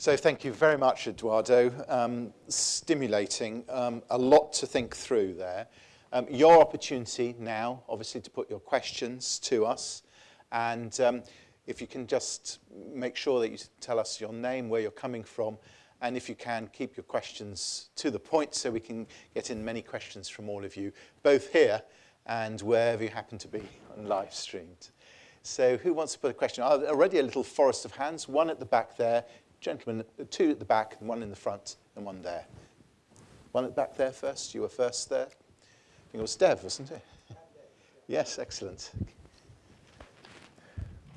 So thank you very much, Eduardo. Um, stimulating, um, a lot to think through there. Um, your opportunity now, obviously, to put your questions to us. And um, if you can just make sure that you tell us your name, where you're coming from, and if you can, keep your questions to the point so we can get in many questions from all of you, both here and wherever you happen to be on live streamed. So who wants to put a question? Already a little forest of hands, one at the back there, gentlemen, two at the back, and one in the front, and one there. One at the back there first. You were first there. I think it was Dev, wasn't it? yes, excellent.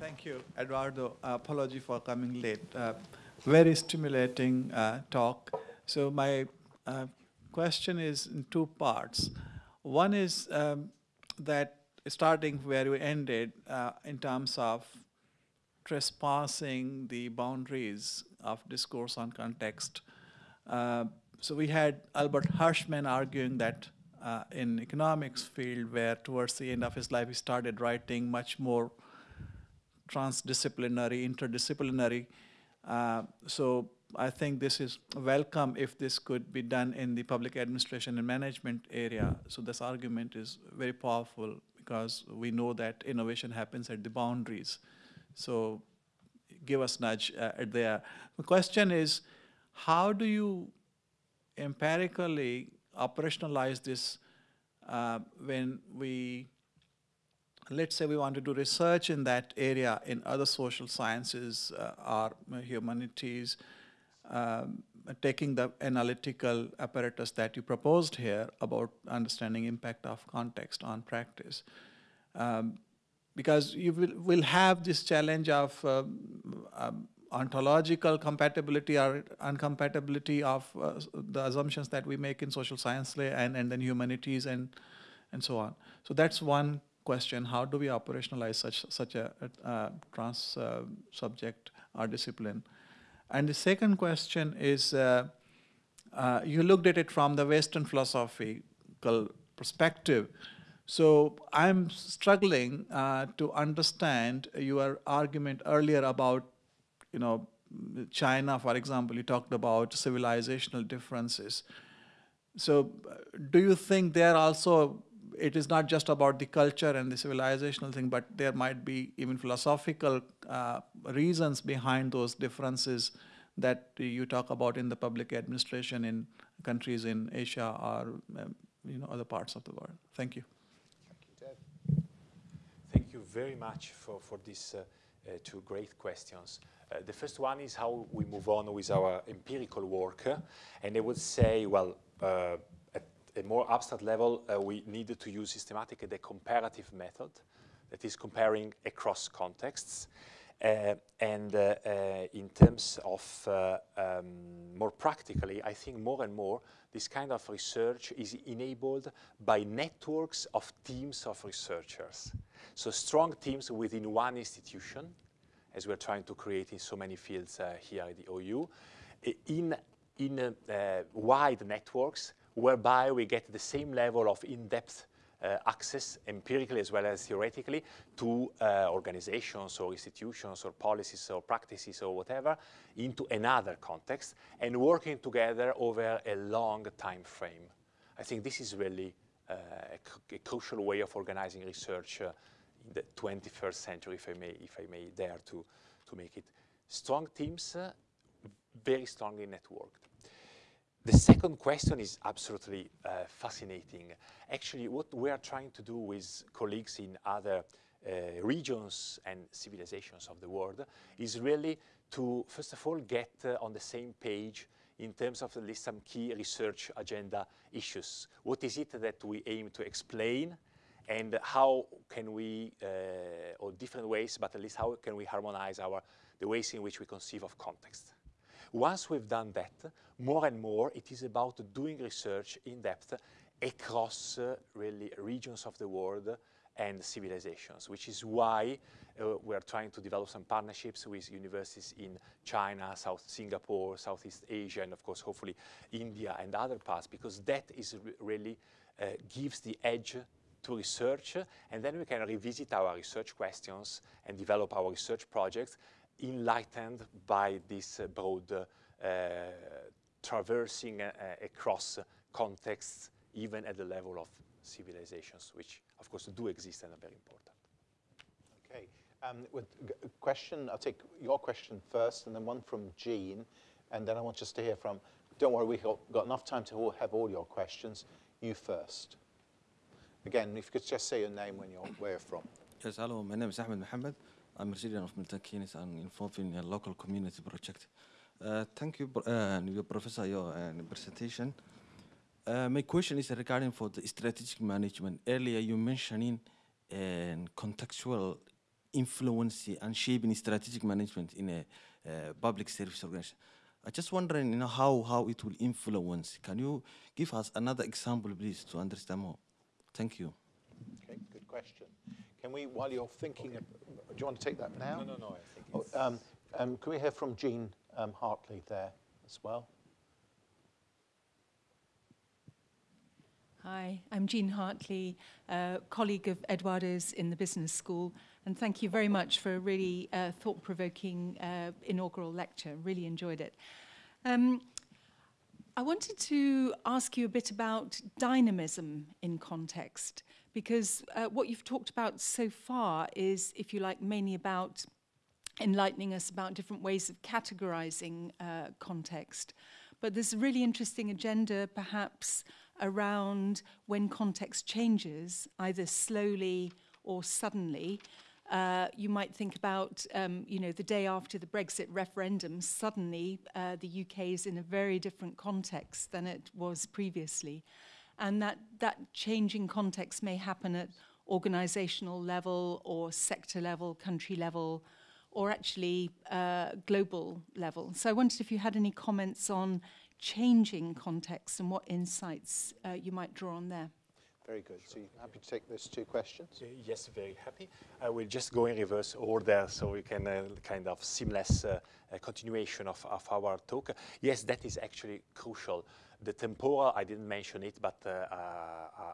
Thank you, Eduardo. Apology for coming late. Uh, very stimulating uh, talk. So my uh, question is in two parts. One is um, that starting where we ended uh, in terms of trespassing the boundaries of discourse on context. Uh, so we had Albert Hirschman arguing that uh, in economics field where towards the end of his life he started writing much more transdisciplinary, interdisciplinary. Uh, so I think this is welcome if this could be done in the public administration and management area. So this argument is very powerful because we know that innovation happens at the boundaries. So give us nudge uh, there. The question is, how do you empirically operationalize this uh, when we, let's say we want to do research in that area in other social sciences uh, or humanities, um, taking the analytical apparatus that you proposed here about understanding impact of context on practice. Um, because you will, will have this challenge of um, um, ontological compatibility or uncompatibility of uh, the assumptions that we make in social science and, and then humanities and, and so on. So that's one question, how do we operationalize such, such a, a trans uh, subject or discipline? And the second question is, uh, uh you looked at it from the Western philosophical perspective. So I'm struggling uh, to understand your argument earlier about, you know, China, for example, you talked about civilizational differences. So do you think there also, it is not just about the culture and the civilizational thing, but there might be even philosophical uh, reasons behind those differences that you talk about in the public administration in countries in Asia or um, you know, other parts of the world? Thank you. Thank you very much for, for these uh, uh, two great questions. Uh, the first one is how we move on with our empirical work. and I would say, well, at a more abstract level, we needed to use systematic the comparative method, that is comparing across contexts. Uh, and uh, uh, in terms of um, more practically, I think more and more this kind of research is enabled by networks of teams of researchers. So strong teams within one institution, as we're trying to create in so many fields uh, here at the OU, in, in uh, uh, wide networks whereby we get the same level of in-depth uh, access empirically as well as theoretically to uh, organizations or institutions or policies or practices or whatever into another context and working together over a long time frame. I think this is really a, a, crucial way of organizing research uh, in the 21st century, if I may, if I may dare to, to make it. Strong teams, uh, very strongly networked. The second question is absolutely uh, fascinating. Actually, what we are trying to do with colleagues in other uh, regions and civilizations of the world is really to, first of all, get uh, on the same page in terms of at least some key research agenda issues. What is it that we aim to explain and how can we, uh, or different ways, but at least how can we harmonize our, the ways in which we conceive of context. Once we've done that, more and more it is about doing research in depth across uh, really regions of the world and civilizations, which is why uh, we're trying to develop some partnerships with universities in China, South Singapore, Southeast Asia, and of course, hopefully India and other parts, because that is really uh, gives the edge to research, and then we can revisit our research questions and develop our research projects enlightened by this uh, broad uh, traversing uh, across contexts, even at the level of civilizations, which of course do exist and are very important. Okay. Um, with a question, I'll take your question first, and then one from Jean, and then I want just to hear from. Don't worry, we've got, got enough time to all have all your questions. You first. Again, if you could just say your name when you're where you're from. Yes, hello. My name is Ahmed Mohammed. I'm a resident of Milton Keynes and involved in a local community project. Uh, thank you, pro- uh, your professor, your uh, presentation. Uh, my question is regarding for the strategic management. Earlier, you mentioning uh, contextual influence and shaping strategic management in a uh, public service organization. I just wondering, you know, how how it will influence. Can you give us another example, please, to understand more? Thank you. Okay, good question. Can we, while you're thinking, of, do you want to take that now? No, no, no, I think Oh, um, um, can we hear from Jean um, Hartley there as well? Hi, I'm Jean Hartley, uh, colleague of Eduardo's in the business school, and thank you very much for a really uh, thought-provoking uh, inaugural lecture. Really enjoyed it. Um, I wanted to ask you a bit about dynamism in context, because uh, what you've talked about so far is, if you like, mainly about enlightening us about different ways of categorizing uh, context. But there's a really interesting agenda, perhaps, around when context changes, either slowly or suddenly. Uh, you might think about, um, you know, the day after the Brexit referendum, suddenly uh, the UK is in a very different context than it was previously. And that, that changing context may happen at organisational level or sector level, country level, or actually uh, global level. So I wondered if you had any comments on changing context and what insights uh, you might draw on there. Very good. So you happy to take those two questions? Uh, Yes, very happy. I will just go in reverse order so we can uh, kind of seamless uh, uh, continuation of, of our talk. Yes, that is actually crucial. The temporal, I didn't mention it, but uh, uh,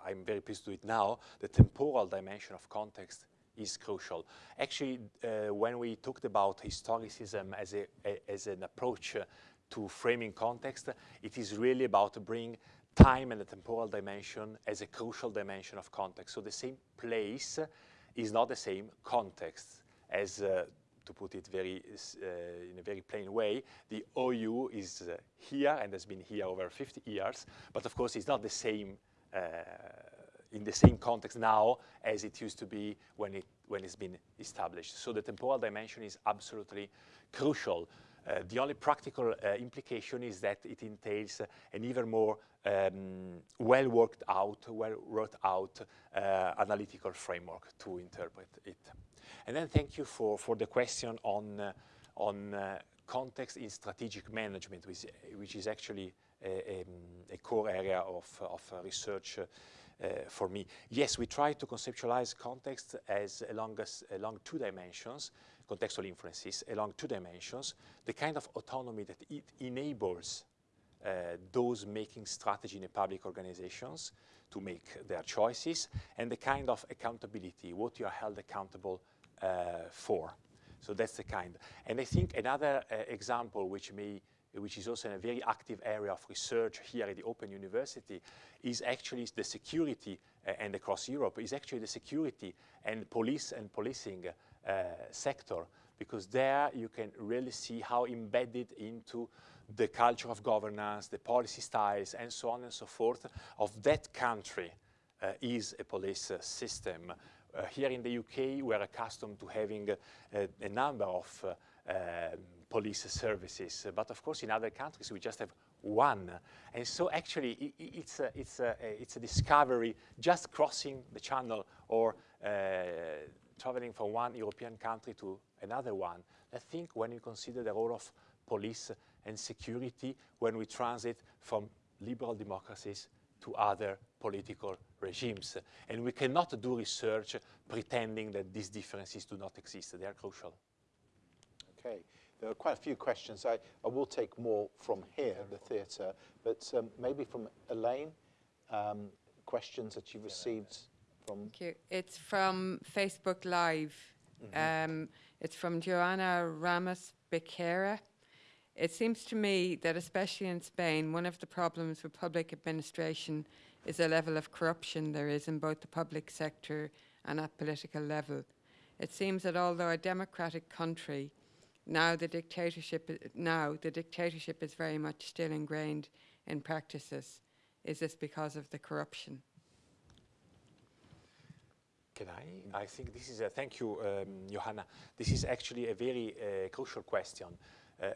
I'm very pleased to do it now. The temporal dimension of context is crucial. Actually, uh, when we talked about historicism as, a, a, as an approach uh, to framing context, it is really about bringing time and the temporal dimension as a crucial dimension of context. So the same place is not the same context as, uh, to put it very, uh, in a very plain way, the OU is uh, here and has been here over 50 years, but of course it's not the same uh, in the same context now as it used to be when, it, when it's been established. So the temporal dimension is absolutely crucial. Uh, the only practical uh, implication is that it entails uh, an even more um, well worked out, well wrote out uh, analytical framework to interpret it. And then thank you for, for the question on, on context in strategic management, which, which is actually a, um, a core area of, of research for me. Yes, we try to conceptualize context as along, as, along two dimensions, contextual influences along two dimensions, the kind of autonomy that it enables uh, those making strategy in a public organizations to make their choices, and the kind of accountability, what you are held accountable uh, for. So that's the kind. And I think another uh, example which may which is also a very active area of research here at the Open University, is actually the security, uh, and across Europe, is actually the security and police and policing uh, sector, because there you can really see how embedded into the culture of governance, the policy styles, and so on and so forth of that country uh, is a police uh, system. Uh, here in the UK, we're accustomed to having uh, a number of um, police services, but of course in other countries we just have one. And so actually i i it's, a, it's, a, it's a discovery just crossing the channel or uh, traveling from one European country to another one. I think when you consider the role of police and security when we transit from liberal democracies to other political regimes. And we cannot do research pretending that these differences do not exist. They are crucial. Okay. There are quite a few questions. I, I will take more from here, the theatre, but um, maybe from Elaine, um, questions that you've received from. Thank you. It's from Facebook Live. Um, It's from Joanna Ramos Becerra. It seems to me that, especially in Spain, one of the problems with public administration is the level of corruption there is in both the public sector and at political level. It seems that although a democratic country, now the dictatorship now the dictatorship is very much still ingrained in practices. Is this because of the corruption? Can I? I think this is a, thank you, um, Johanna. This is actually a very uh, crucial question. Uh,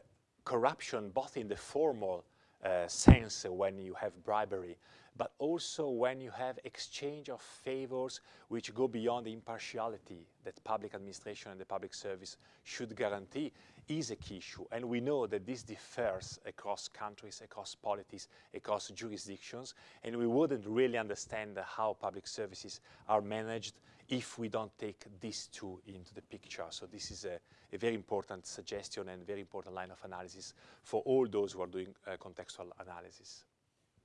corruption, both in the formal uh, sense when you have bribery, but also when you have exchange of favors which go beyond the impartiality that public administration and the public service should guarantee is a key issue. And we know that this differs across countries, across polities, across jurisdictions, and we wouldn't really understand how public services are managed if we don't take these two into the picture. So this is a, a very important suggestion and very important line of analysis for all those who are doing uh, contextual analysis.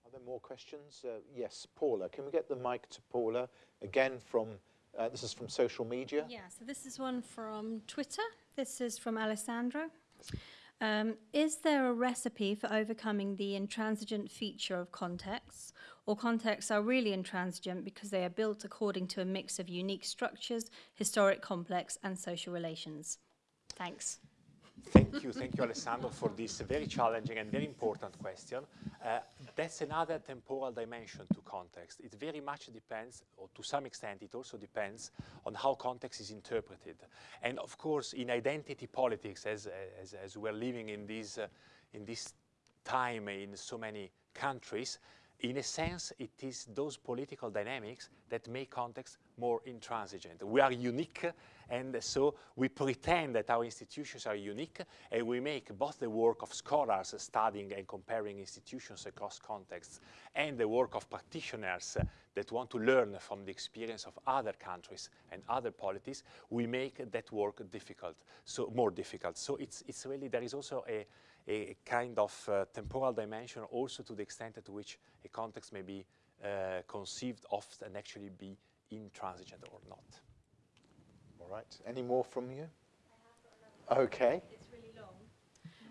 Are there more questions? Uh, yes, Paula. Can we get the mic to Paula? Again from, uh, this is from social media. Yeah, so this is one from Twitter. This is from Alessandro. Um, is there a recipe for overcoming the intransigent feature of contexts, or contexts are really intransigent because they are built according to a mix of unique structures, historic complex, and social relations? Thanks. Thank you, thank you, Alessandro, for this very challenging and very important question. Uh, that's another temporal dimension to context. It very much depends, or to some extent, it also depends on how context is interpreted. And of course, in identity politics, as, as, as we're living in this, uh, in this time in so many countries, in a sense, it is those political dynamics that make context more intransigent. We are unique, and so we pretend that our institutions are unique, and we make both the work of scholars studying and comparing institutions across contexts, and the work of practitioners that want to learn from the experience of other countries and other polities, we make that work difficult, so more difficult. So it's, it's really, there is also a, a kind of uh, temporal dimension also to the extent to which a context may be uh, conceived of and actually be intransigent or not. All right. Any more from you? Okay. It's really long.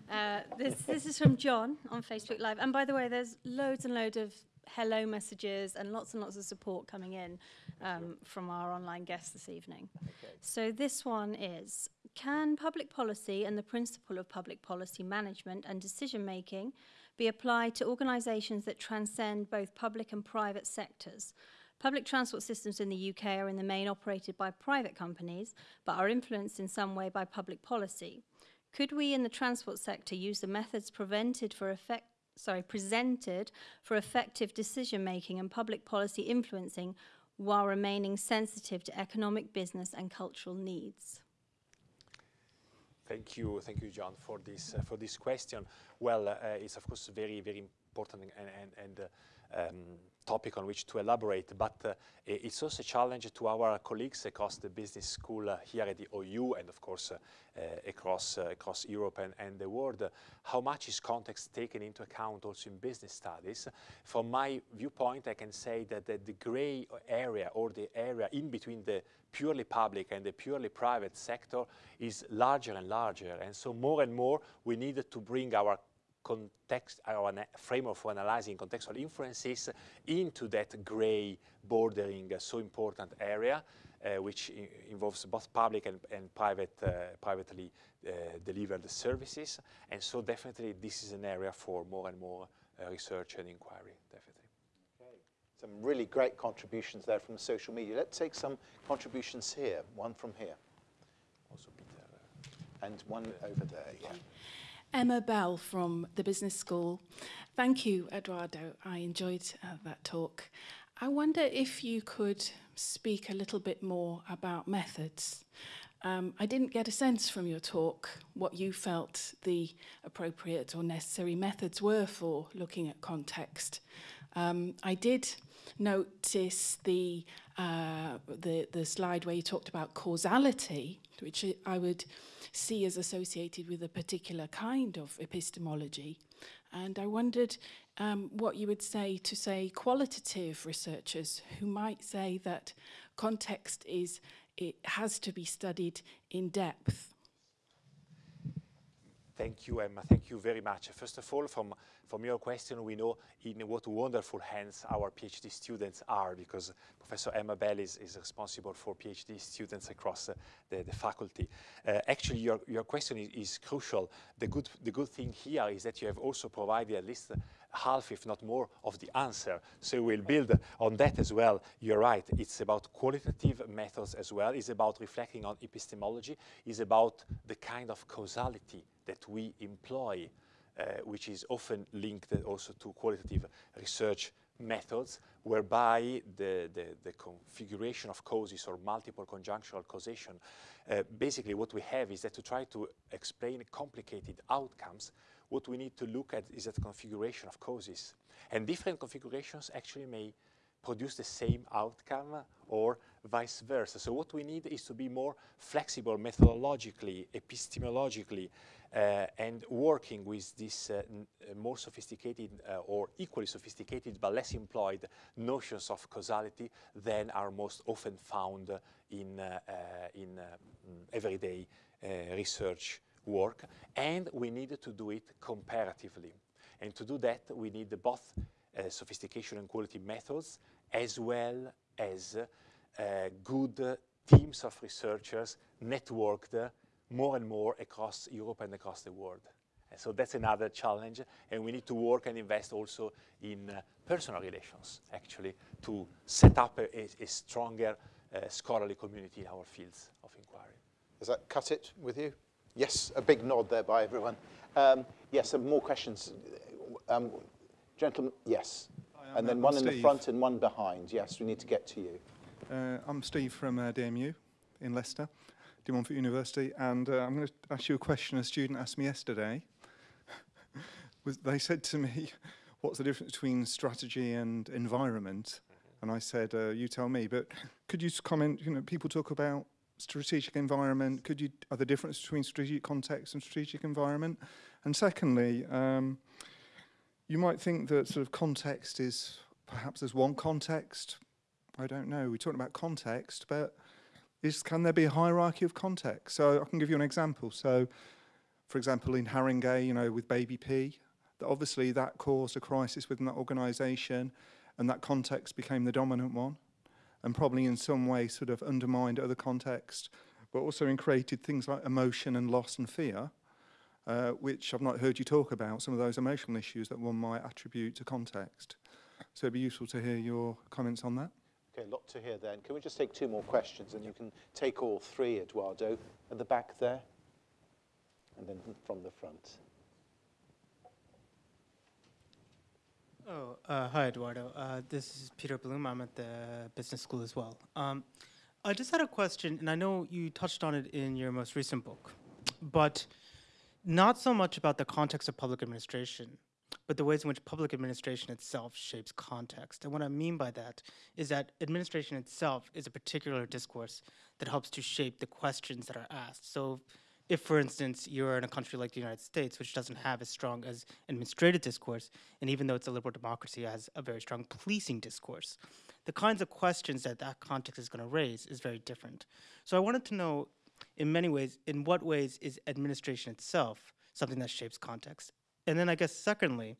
Uh, this, this is from John on Facebook Live. And by the way, there's loads and loads of hello messages and lots and lots of support coming in um, from our online guests this evening. Okay. So this one is, can public policy and the principle of public policy management and decision making be applied to organisations that transcend both public and private sectors? Public transport systems in the UK are in the main operated by private companies, but are influenced in some way by public policy. Could we in the transport sector use the methods prevented for effect, sorry, presented for effective decision making and public policy influencing while remaining sensitive to economic, business and cultural needs? Thank you, thank you, John, for this uh, for this question. Well, uh, it's of course very, very important and, and, and uh, um, topic on which to elaborate, but uh, it's also a challenge to our colleagues across the business school uh, here at the OU and of course uh, across, across Europe and, and the world. how much is context taken into account also in business studies? From my viewpoint, I can say that the, the gray area or the area in between the purely public and the purely private sector is larger and larger. And so more and more we need to bring our context, or a framework for analyzing contextual inferences into that gray bordering uh, so important area, uh, which involves both public and, and private, uh, privately uh, delivered services. And so definitely this is an area for more and more uh, research and inquiry, definitely. Some really great contributions there from social media. Let's take some contributions here. One from here. Also Peter. And one over there, yeah. Emma Bell from the Business School. Thank you, Eduardo. I enjoyed uh, that talk. I wonder if you could speak a little bit more about methods. Um, I didn't get a sense from your talk what you felt the appropriate or necessary methods were for looking at context. Um, I did notice the, uh, the, the slide where you talked about causality, which I would see as associated with a particular kind of epistemology. And I wondered um, what you would say to, say, qualitative researchers who might say that context is, it has to be studied in depth. Thank you, Emma. Thank you very much. First of all, from, from your question, we know in what wonderful hands our PhD students are because Professor Emma Bell is, is responsible for PhD students across uh, the, the faculty. Uh, actually, your, your question is, is, crucial. The good, the good thing here is that you have also provided at least half, if not more, of the answer. So we'll build on that as well. You're right. It's about qualitative methods as well. It's about reflecting on epistemology. It's about the kind of causality that we employ, uh, which is often linked also to qualitative research methods, whereby the, the, the configuration of causes or multiple conjunctural causation, uh, basically what we have is that to try to explain complicated outcomes, what we need to look at is that configuration of causes. And different configurations actually may produce the same outcome or vice versa. So what we need is to be more flexible methodologically, epistemologically, uh, and working with these uh, more sophisticated uh, or equally sophisticated but less employed notions of causality than are most often found in, uh, uh, in uh, everyday research work. And we need to do it comparatively. And to do that, we need both sophistication and quality methods as well as good teams of researchers networked more and more across Europe and across the world. And so that's another challenge, and we need to work and invest also in uh, personal relations, actually, to set up a, a, a stronger uh, scholarly community in our fields of inquiry. Does that cut it with you? Yes, a big nod there by everyone. Um, yes, some more questions. Um, gentlemen, yes. Hi, and then I'm one Steve. in the front and one behind. Yes, we need to get to you. Uh, I'm Steve from uh, DMU in Leicester. De Montfort University, and uh, I'm going to ask you a question a student asked me yesterday. Was, they said to me, what's the difference between strategy and environment? And I said, uh, you tell me, but could you comment, you know, people talk about strategic environment, could you, are the difference between strategic context and strategic environment? And secondly, um, you might think that sort of context is, perhaps there's one context, I don't know, we're talking about context, but is can there be a hierarchy of context? So I can give you an example. So, for example, in Haringey, you know, with Baby P, that obviously that caused a crisis within that organisation, and that context became the dominant one, and probably in some way sort of undermined other contexts, but also in created things like emotion and loss and fear, uh, which I've not heard you talk about, some of those emotional issues that one might attribute to context. So it'd be useful to hear your comments on that. Okay, a lot to hear then. Can we just take two more questions and you can take all three, Eduardo, at the back there and then from the front. Oh, uh, hi, Eduardo. Uh, this is Peter Bloom. I'm at the business school as well. Um, I just had a question, and I know you touched on it in your most recent book, but not so much about the context of public administration, but the ways in which public administration itself shapes context. And what I mean by that is that administration itself is a particular discourse that helps to shape the questions that are asked. So for instance, you're in a country like the United States, which doesn't have as strong as administrative discourse, and even though it's a liberal democracy, it has a very strong policing discourse, the kinds of questions that that context is going to raise is very different. So I wanted to know, in many ways, in what ways is administration itself something that shapes context? And then I guess secondly,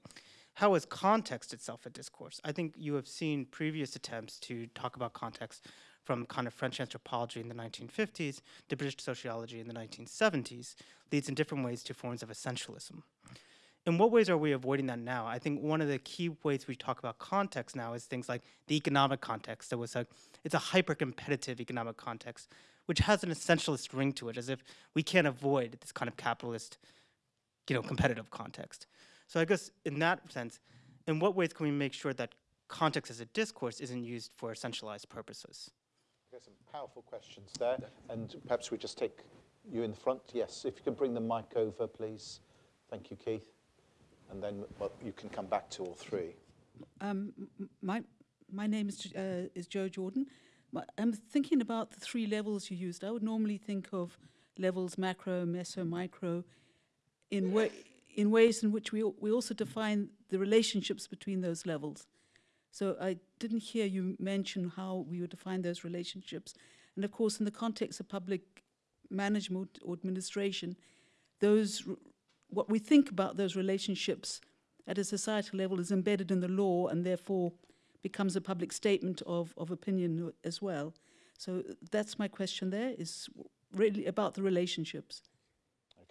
how is context itself a discourse? I think you have seen previous attempts to talk about context from kind of French anthropology in the 1950s to British sociology in the 1970s, leads in different ways to forms of essentialism. In what ways are we avoiding that now? I think one of the key ways we talk about context now is things like the economic context. That was it's a hyper-competitive economic context, which has an essentialist ring to it, as if we can't avoid this kind of capitalist you know, competitive context. So I guess in that sense, in what ways can we make sure that context as a discourse isn't used for essentialized purposes? Okay, some powerful questions there, and perhaps we just take you in the front. Yes, if you can bring the mic over, please. Thank you, Keith. And then well, you can come back to all three. Um, my, my name is, uh, is Joe Jordan. My, I'm thinking about the three levels you used. I would normally think of levels macro, meso, micro, in, wa in ways in which we, we also define the relationships between those levels. So I didn't hear you mention how we would define those relationships. And of course, in the context of public management or administration, those what we think about those relationships at a societal level is embedded in the law and therefore becomes a public statement of, of opinion as well. So that's my question there, is really about the relationships.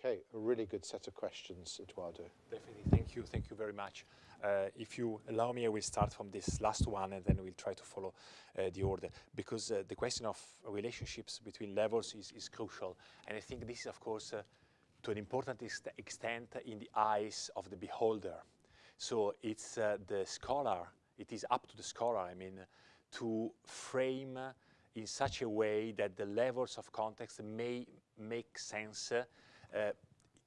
Okay, a really good set of questions, Eduardo. Definitely, thank you, thank you very much. Uh, if you allow me, I will start from this last one and then we'll try to follow uh, the order because uh, the question of relationships between levels is, is, crucial. And I think this is, of course, uh, to an important ex extent in the eyes of the beholder. So it's uh, the scholar, it is up to the scholar, I mean, to frame in such a way that the levels of context may make sense uh,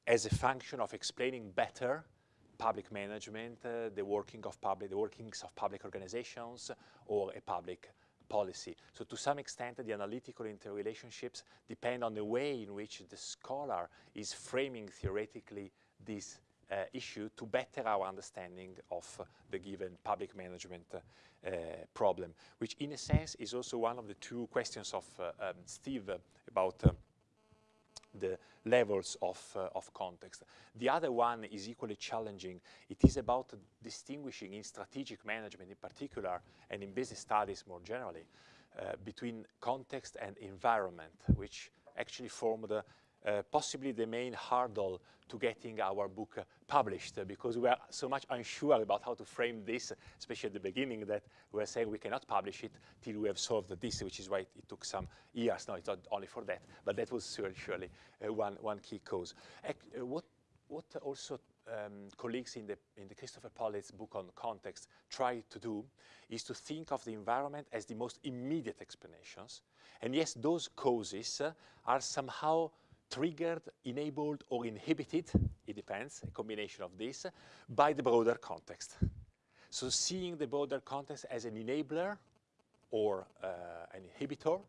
as a function of explaining better public management, uh, the working of public, the workings of public organizations, or a public policy. So to some extent, the analytical interrelationships depend on the way in which the scholar is framing theoretically this uh, issue to better our understanding of uh, the given public management uh, problem, which in a sense is also one of the two questions of uh, um, Steve about uh, the levels of, uh, of context. The other one is equally challenging. It is about distinguishing in strategic management in particular and in business studies more generally uh, between context and environment, which actually form the uh, possibly the main hurdle to getting our book uh, published uh, because we are so much unsure about how to frame this, especially at the beginning that we are saying we cannot publish it till we have solved this, which is why it took some years. No, it's not only for that, but that was surely, uh, one, one key cause. Uh, what, what also um, colleagues in the, in the Christopher Pollitt's book on context try to do is to think of the environment as the most immediate explanations. And yes, those causes are somehow triggered, enabled, or inhibited, it depends, a combination of this, by the broader context. So seeing the broader context as an enabler or uh, an inhibitor,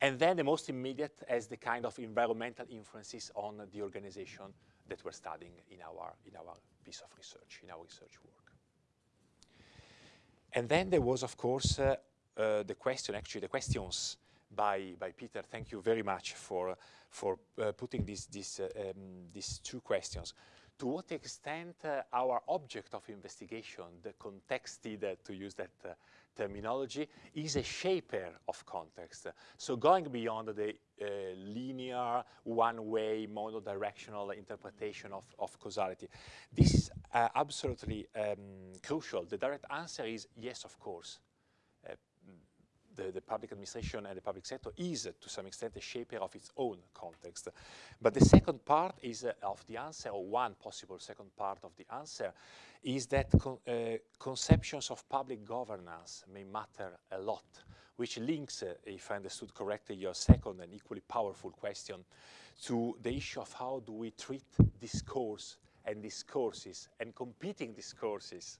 and then the most immediate as the kind of environmental influences on the organization that we're studying in our, in our piece of research, in our research work. And then there was, of course, uh, uh, the question, actually the questions by, by Peter. Thank you very much for, for uh, putting these, uh, um, these two questions. To what extent uh, our object of investigation, the contexted, uh, to use that uh, terminology, is a shaper of context. So going beyond the uh, linear, one-way, monodirectional interpretation of, of causality. This is absolutely um, crucial. The direct answer is yes, of course the, the, public administration and the public sector is, to some extent, a shaper of its own context. But the second part is uh, of the answer, or one possible second part of the answer, is that con uh, conceptions of public governance may matter a lot, which links, uh, if I understood correctly, your second and equally powerful question to the issue of how do we treat discourse and discourses and competing discourses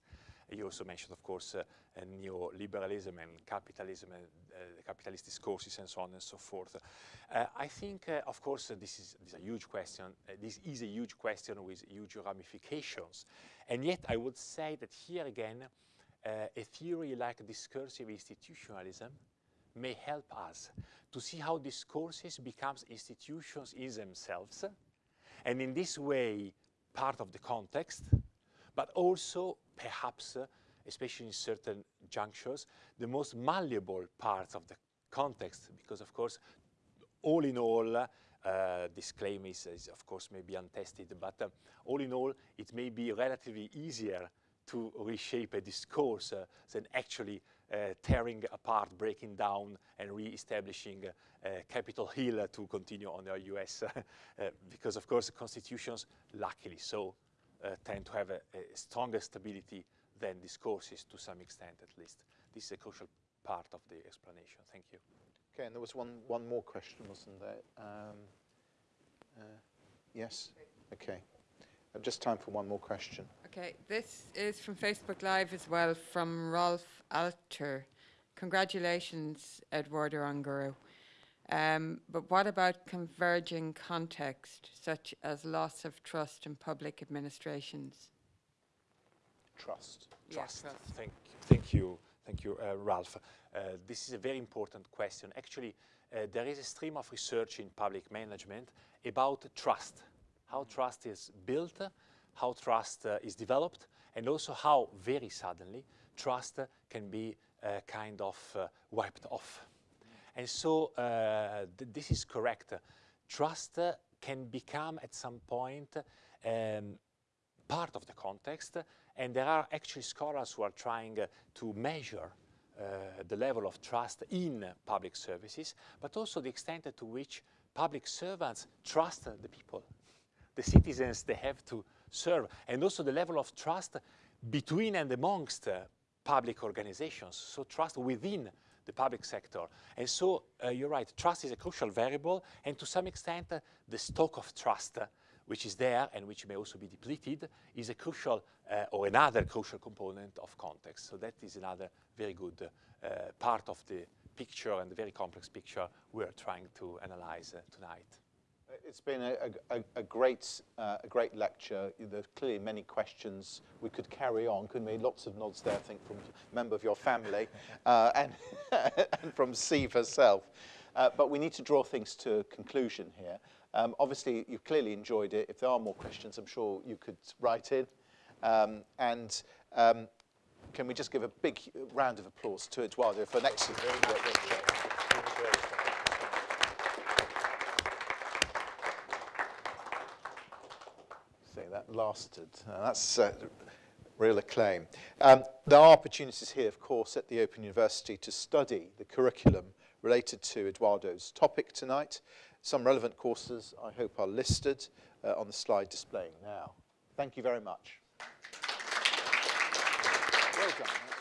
you also mentioned, of course, uh, uh, neoliberalism and capitalism and uh, capitalist discourses and so on and so forth. Uh, I think, uh, of course, uh, this, is, this, is, a huge question. this is a huge question with huge ramifications. And yet I would say that here again, a theory like discursive institutionalism may help us to see how discourses becomes institutions in themselves, and in this way, part of the context, but also perhaps, uh, especially in certain junctures, the most malleable parts of the context, because of course, all in all, uh, this claim is, is, of course, maybe untested, but uh, all in all, it may be relatively easier to reshape a discourse uh, than actually uh, tearing apart, breaking down, and re-establishing uh, Capitol Hill to continue on the US, because of course constitutions, luckily so, uh, tend to have a, a, stronger stability than discourses to some extent at least. This is a crucial part of the explanation. Thank you. Okay, and there was one, one more question, wasn't there? Um, uh, yes? Okay. Uh, just time for one more question. Okay, this is from Facebook Live as well, from Rolf Alter. Congratulations, Eduardo Ongaro. Um, but what about converging context, such as loss of trust in public administrations? Trust. Trust. trust. Thank, thank you, thank you, uh, Ralph. Uh, this is a very important question. Actually, uh, there is a stream of research in public management about trust, how trust is built, how trust uh, is developed, and also how very suddenly trust can be uh, kind of uh, wiped off. And so uh, th this is correct. Trust can become at some point um, part of the context, and there are actually scholars who are trying to measure uh, the level of trust in public services, but also the extent to which public servants trust the people, the citizens they have to serve, and also the level of trust between and amongst uh, public organizations, so trust within the public sector. And so uh, you're right, trust is a crucial variable, and to some extent, uh, the stock of trust, uh, which is there and which may also be depleted, is a crucial uh, or another crucial component of context. So that is another very good uh, part of the picture and the very complex picture we're trying to analyze uh, tonight. It's been a, a, a great, uh, a great lecture. There's clearly many questions. We could carry on, couldn't we? Lots of nods there, I think, from a member of your family uh, and, and from Steve herself. Uh, but we need to draw things to a conclusion here. Um, obviously, you've clearly enjoyed it. If there are more questions, I'm sure you could write in. Um, and um, can we just give a big round of applause to Eduardo for an excellent lasted. Uh, that's a real acclaim. Um, there are opportunities here, of course, at the Open University to study the curriculum related to Eduardo's topic tonight. Some relevant courses, I hope, are listed uh, on the slide displaying now. Thank you very much. Well done.